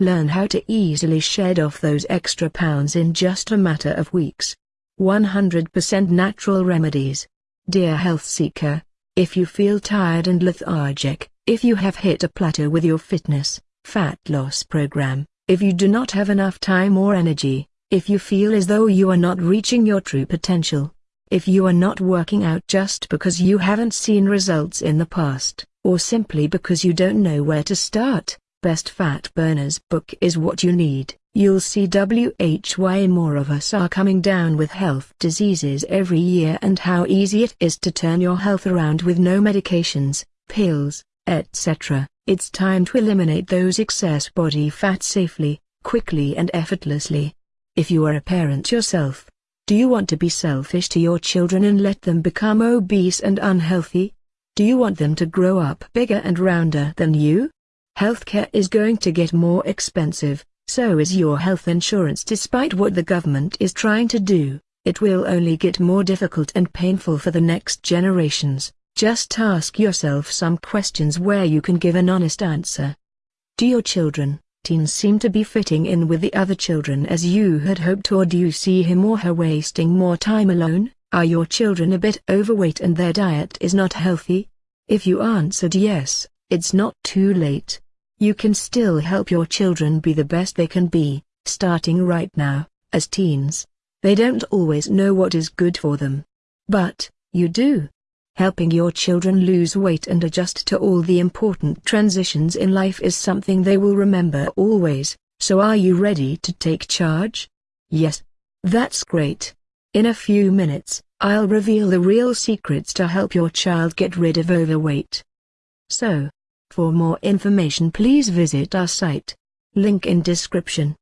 Learn how to easily shed off those extra pounds in just a matter of weeks. 100% natural remedies. Dear health seeker, if you feel tired and lethargic, if you have hit a plateau with your fitness, fat loss program, if you do not have enough time or energy, if you feel as though you are not reaching your true potential, if you are not working out just because you haven't seen results in the past, or simply because you don't know where to start, Best Fat Burners book is what you need. You'll see why more of us are coming down with health diseases every year and how easy it is to turn your health around with no medications, pills, etc. It's time to eliminate those excess body fat safely, quickly and effortlessly. If you are a parent yourself, do you want to be selfish to your children and let them become obese and unhealthy? Do you want them to grow up bigger and rounder than you? Healthcare is going to get more expensive, so is your health insurance despite what the government is trying to do, it will only get more difficult and painful for the next generations. Just ask yourself some questions where you can give an honest answer. Do your children, teens seem to be fitting in with the other children as you had hoped or do you see him or her wasting more time alone? Are your children a bit overweight and their diet is not healthy? If you answered yes, it's not too late. You can still help your children be the best they can be, starting right now, as teens. They don't always know what is good for them. But, you do. Helping your children lose weight and adjust to all the important transitions in life is something they will remember always, so are you ready to take charge? Yes. That's great. In a few minutes, I'll reveal the real secrets to help your child get rid of overweight. So, for more information please visit our site. Link in description.